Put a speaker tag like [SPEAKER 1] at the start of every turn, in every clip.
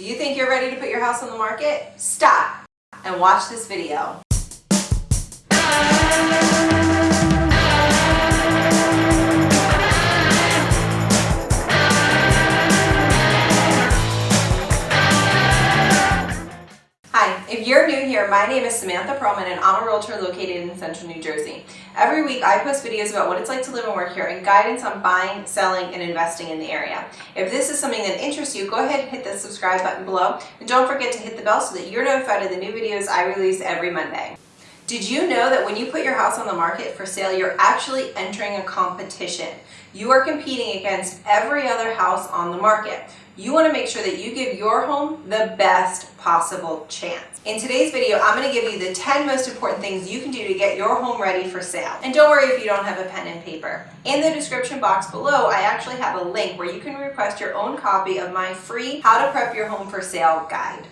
[SPEAKER 1] Do you think you're ready to put your house on the market? Stop and watch this video. If you're new here, my name is Samantha Perlman and I'm a realtor located in central New Jersey. Every week I post videos about what it's like to live and work here and guidance on buying, selling, and investing in the area. If this is something that interests you, go ahead and hit the subscribe button below and don't forget to hit the bell so that you're notified of the new videos I release every Monday. Did you know that when you put your house on the market for sale, you're actually entering a competition? You are competing against every other house on the market. You want to make sure that you give your home the best possible chance. In today's video, I'm going to give you the 10 most important things you can do to get your home ready for sale. And don't worry if you don't have a pen and paper. In the description box below, I actually have a link where you can request your own copy of my free How to Prep Your Home for Sale guide.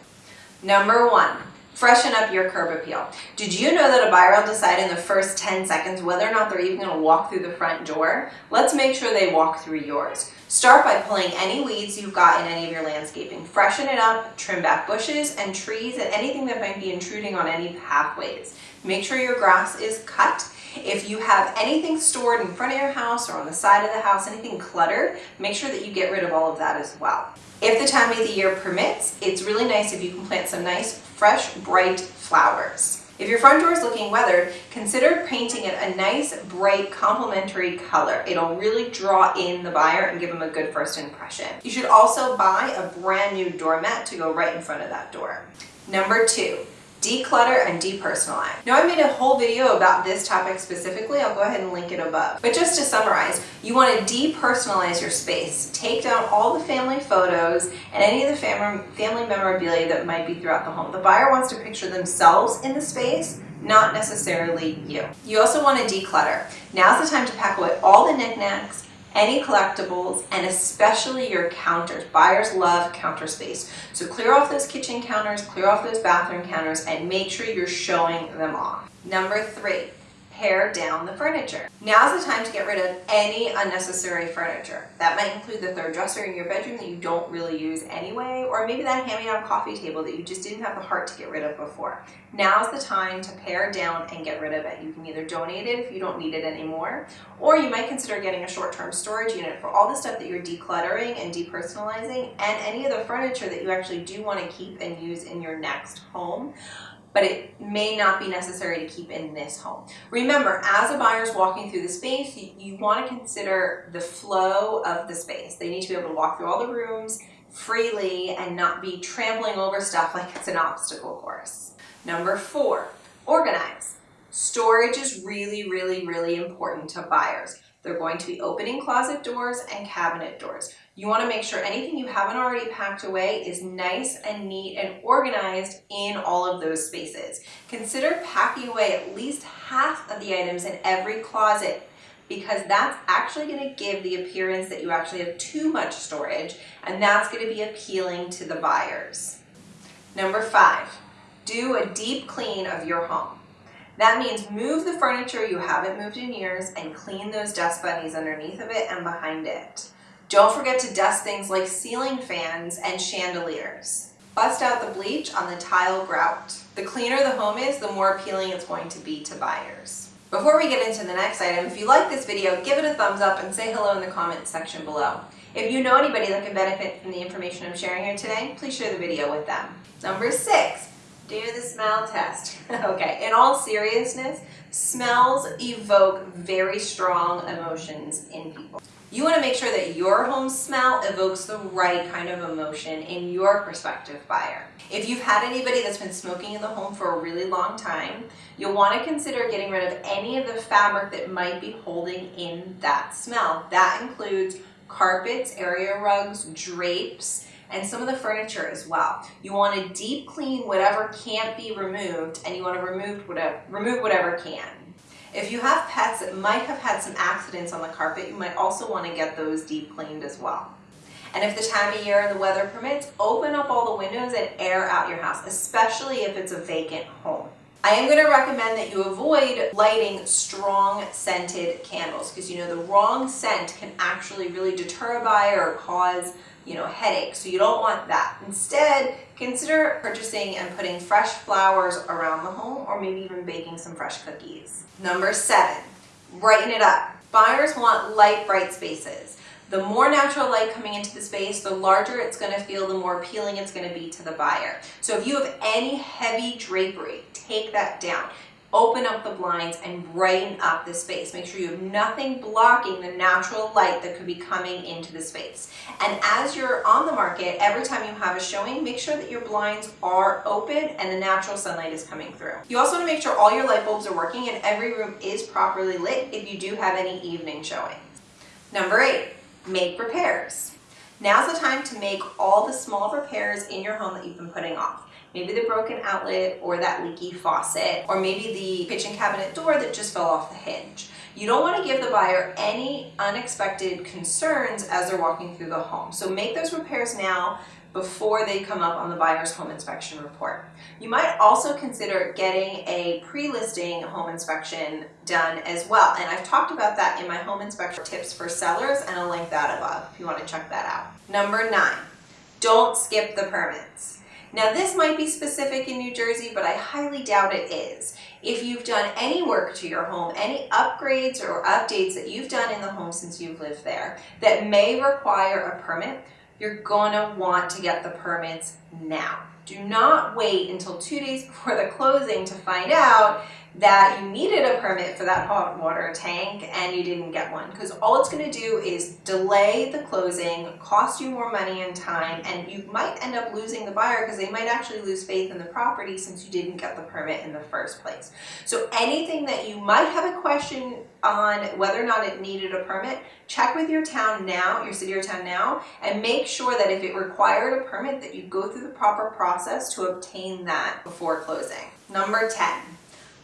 [SPEAKER 1] Number one, Freshen up your curb appeal. Did you know that a buyer will decide in the first 10 seconds whether or not they're even going to walk through the front door? Let's make sure they walk through yours. Start by pulling any weeds you've got in any of your landscaping. Freshen it up, trim back bushes and trees and anything that might be intruding on any pathways. Make sure your grass is cut. If you have anything stored in front of your house or on the side of the house, anything cluttered, make sure that you get rid of all of that as well. If the time of the year permits, it's really nice if you can plant some nice fresh, bright flowers. If your front door is looking weathered, consider painting it a nice, bright, complementary color. It'll really draw in the buyer and give them a good first impression. You should also buy a brand new doormat to go right in front of that door. Number two, declutter and depersonalize. Now I made a whole video about this topic specifically, I'll go ahead and link it above. But just to summarize, you want to depersonalize your space. Take down all the family photos and any of the fam family memorabilia that might be throughout the home. The buyer wants to picture themselves in the space, not necessarily you. You also want to declutter. Now's the time to pack away all the knickknacks, any collectibles, and especially your counters. Buyers love counter space. So clear off those kitchen counters, clear off those bathroom counters, and make sure you're showing them off. Number three, pare down the furniture. Now's the time to get rid of any unnecessary furniture. That might include the third dresser in your bedroom that you don't really use anyway, or maybe that hand-me-down coffee table that you just didn't have the heart to get rid of before. Now's the time to pare down and get rid of it. You can either donate it if you don't need it anymore, or you might consider getting a short-term storage unit for all the stuff that you're decluttering and depersonalizing and any of the furniture that you actually do want to keep and use in your next home but it may not be necessary to keep in this home. Remember, as a buyer is walking through the space, you, you want to consider the flow of the space. They need to be able to walk through all the rooms freely and not be trampling over stuff like it's an obstacle course. Number four, organize. Storage is really, really, really important to buyers. They're going to be opening closet doors and cabinet doors. You want to make sure anything you haven't already packed away is nice and neat and organized in all of those spaces. Consider packing away at least half of the items in every closet because that's actually going to give the appearance that you actually have too much storage and that's going to be appealing to the buyers. Number five, do a deep clean of your home. That means move the furniture you haven't moved in years and clean those dust bunnies underneath of it and behind it. Don't forget to dust things like ceiling fans and chandeliers. Bust out the bleach on the tile grout. The cleaner the home is, the more appealing it's going to be to buyers. Before we get into the next item, if you like this video, give it a thumbs up and say hello in the comments section below. If you know anybody that can benefit from the information I'm sharing here today, please share the video with them. Number six, do the smell test. okay, in all seriousness, smells evoke very strong emotions in people. You want to make sure that your home smell evokes the right kind of emotion in your prospective buyer. If you've had anybody that's been smoking in the home for a really long time, you'll want to consider getting rid of any of the fabric that might be holding in that smell. That includes carpets, area rugs, drapes, and some of the furniture as well. You want to deep clean whatever can't be removed and you want to remove whatever, remove whatever can. If you have pets that might have had some accidents on the carpet, you might also want to get those deep cleaned as well. And if the time of year and the weather permits, open up all the windows and air out your house, especially if it's a vacant home. I am going to recommend that you avoid lighting strong scented candles because you know the wrong scent can actually really deter a buyer or cause you know, headache. So you don't want that. Instead, consider purchasing and putting fresh flowers around the home or maybe even baking some fresh cookies. Number seven, brighten it up. Buyers want light, bright spaces. The more natural light coming into the space, the larger it's going to feel, the more appealing it's going to be to the buyer. So if you have any heavy drapery, take that down open up the blinds and brighten up the space. Make sure you have nothing blocking the natural light that could be coming into the space. And as you're on the market, every time you have a showing, make sure that your blinds are open and the natural sunlight is coming through. You also want to make sure all your light bulbs are working and every room is properly lit if you do have any evening showings. Number eight, make repairs. Now's the time to make all the small repairs in your home that you've been putting off maybe the broken outlet or that leaky faucet, or maybe the kitchen cabinet door that just fell off the hinge. You don't want to give the buyer any unexpected concerns as they're walking through the home. So make those repairs now before they come up on the buyer's home inspection report. You might also consider getting a pre-listing home inspection done as well. And I've talked about that in my home inspection tips for sellers and I'll link that above if you want to check that out. Number nine, don't skip the permits. Now this might be specific in New Jersey, but I highly doubt it is. If you've done any work to your home, any upgrades or updates that you've done in the home since you've lived there that may require a permit, you're gonna want to get the permits now. Do not wait until two days before the closing to find out that you needed a permit for that hot water tank and you didn't get one because all it's going to do is delay the closing, cost you more money and time, and you might end up losing the buyer because they might actually lose faith in the property since you didn't get the permit in the first place. So anything that you might have a question on whether or not it needed a permit, check with your town now, your city or town now, and make sure that if it required a permit that you go through the proper process to obtain that before closing. Number 10,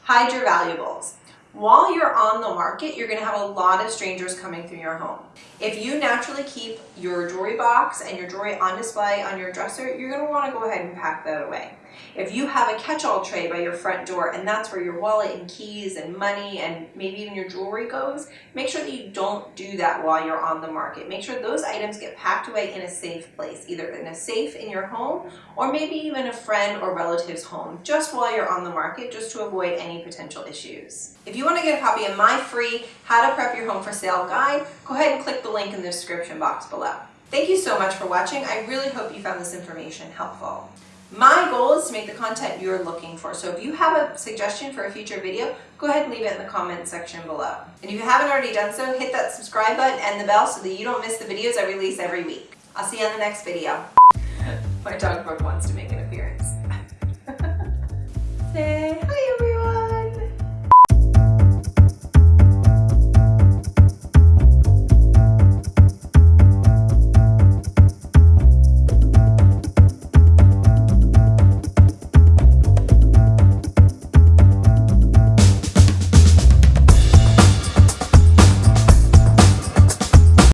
[SPEAKER 1] hide your valuables. While you're on the market, you're gonna have a lot of strangers coming through your home. If you naturally keep your jewelry box and your jewelry on display on your dresser, you're gonna wanna go ahead and pack that away. If you have a catch-all tray by your front door and that's where your wallet and keys and money and maybe even your jewelry goes, make sure that you don't do that while you're on the market. Make sure those items get packed away in a safe place, either in a safe in your home or maybe even a friend or relative's home, just while you're on the market, just to avoid any potential issues. If you want to get a copy of my free How to Prep Your Home for Sale guide, go ahead and click the link in the description box below. Thank you so much for watching. I really hope you found this information helpful. My goal is to make the content you're looking for. So if you have a suggestion for a future video, go ahead and leave it in the comment section below. And if you haven't already done so, hit that subscribe button and the bell so that you don't miss the videos I release every week. I'll see you on the next video. My dog Brooke wants to make an appearance. Say hi everyone.